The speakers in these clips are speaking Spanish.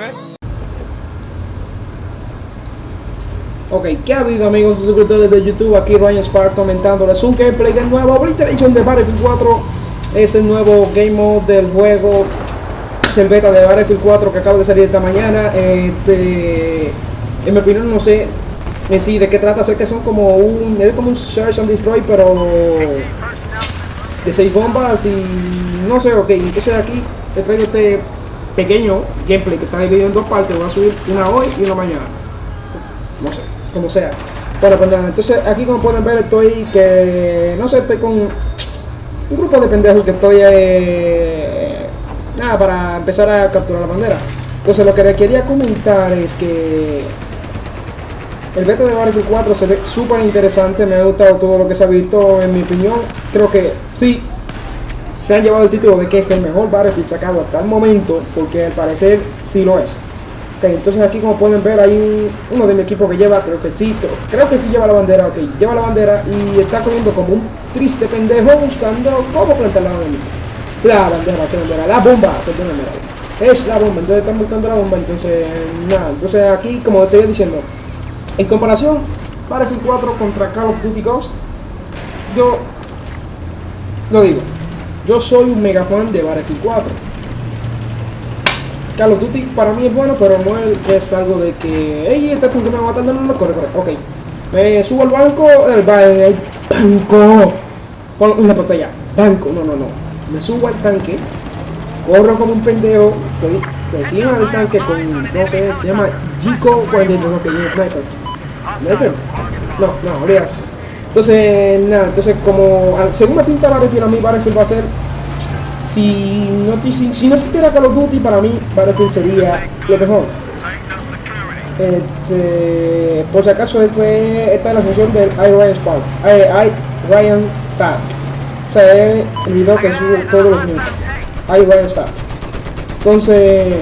E? Ok, ¿qué ha habido amigos suscriptores de YouTube? Aquí Ryan Spark comentándoles un gameplay del nuevo Obliteration de Battlefield 4 Es el nuevo game mode del juego del beta de Battlefield 4 que acaba de salir esta mañana este, En mi opinión no sé en sí de qué trata, sé que son como un, es como un Search and Destroy pero de 6 bombas y no sé, ok, entonces aquí te traigo este pequeño gameplay que está dividido en dos partes, voy a subir una hoy y una mañana no sé, como sea. Bueno, pues entonces aquí como pueden ver estoy que, no sé, estoy con un grupo de pendejos que estoy, eh, nada, para empezar a capturar la bandera. Entonces lo que les quería comentar es que el beta de Battlefield 4 se ve súper interesante, me ha gustado todo lo que se ha visto, en mi opinión, creo que sí, se han llevado el título de que es el mejor Battlefield sacado hasta el momento, porque al parecer sí lo es. Ok, entonces aquí como pueden ver hay uno de mi equipo que lleva, creo que sí, creo que sí lleva la bandera, ok, lleva la bandera y está corriendo como un triste pendejo buscando cómo plantar la bandera. La bandera, ¿qué bandera? La bomba, es la bomba, entonces están buscando la bomba, entonces nada, entonces aquí como seguía diciendo, en comparación, Battlefield 4 contra Call of Duty Ghost, yo lo digo, yo soy un mega fan de Battlefield 4 Call of Duty para mí es bueno, pero no es, algo de que, hey, este punto me va matando, no, no, corre, corre, ok. Me subo al banco, el, banco, pon la pantalla, banco, no, no, no. Me subo al tanque, corro como un pendejo, estoy encima del tanque con, no sé, se llama Jico 42, que es sniper. No, no, olvídate. Entonces, nada, entonces como, según me pinta Battlefield, a mí Battlefield va a ser si no, si, si no existiera Call of Duty, para mí Battlefield sería lo mejor. Este, por si acaso, este, esta es la sesión del iRyan Spark. I, Ryan Tag. O sea, es el video que subo todos los minutos. iRyan Tag. Entonces,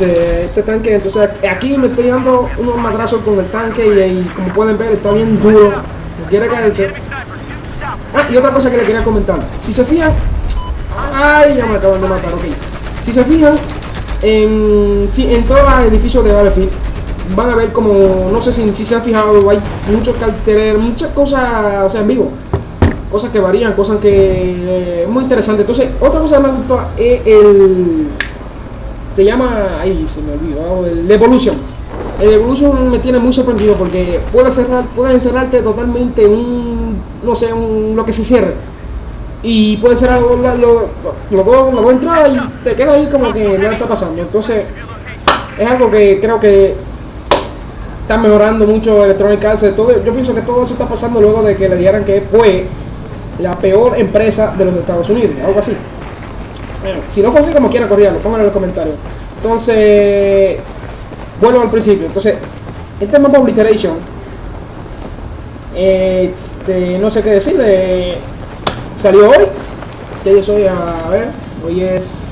este, este, tanque, entonces aquí me estoy dando unos madrazos con el tanque y, como pueden ver está bien duro. Quiere caerse. Ah, y otra cosa que le quería comentar. Si se fijan, Ay, ya me acaban de matar, ok. Si se fijan, en, si, en todos los edificios de Battlefield van a ver como, no sé si, si se han fijado, hay muchos carteles, muchas cosas, o sea, en vivo. Cosas que varían, cosas que... Eh, muy interesante. Entonces, otra cosa que me gustó es el... Se llama... Ahí se me olvidó, el Evolution. El Evolution me tiene muy sorprendido porque puede cerrar, puede encerrarte totalmente un... No sé, un, lo que se cierre y puede ser algo, lo, lo, lo, lo entra y te queda ahí como que nada está pasando. Entonces, es algo que creo que está mejorando mucho Electronic Arts. Todo, yo pienso que todo eso está pasando luego de que le dijeran que fue la peor empresa de los Estados Unidos, algo así. Bueno, si no fue así, como quiera correrlo, pónganlo en los comentarios. Entonces, vuelvo al principio. Entonces, el tema de Obliteration, este, no sé qué decir de salió hoy. Ya yo soy, a ver, hoy es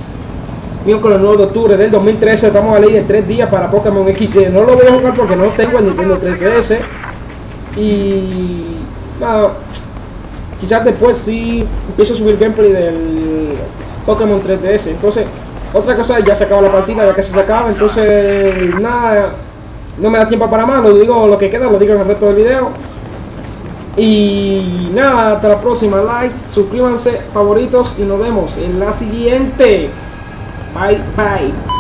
miércoles 9 de octubre del 2013. Estamos a ley de 3 días para Pokémon XD. No lo voy a jugar porque no tengo el Nintendo 3DS. Y nada, quizás después sí empiezo a subir gameplay del Pokémon 3DS. Entonces, otra cosa, ya se acaba la partida, ya que se acaba. Entonces, nada, no me da tiempo para más. Lo digo, lo que queda, lo digo en el resto del video. Y nada, hasta la próxima. Like, suscríbanse, favoritos y nos vemos en la siguiente. Bye, bye.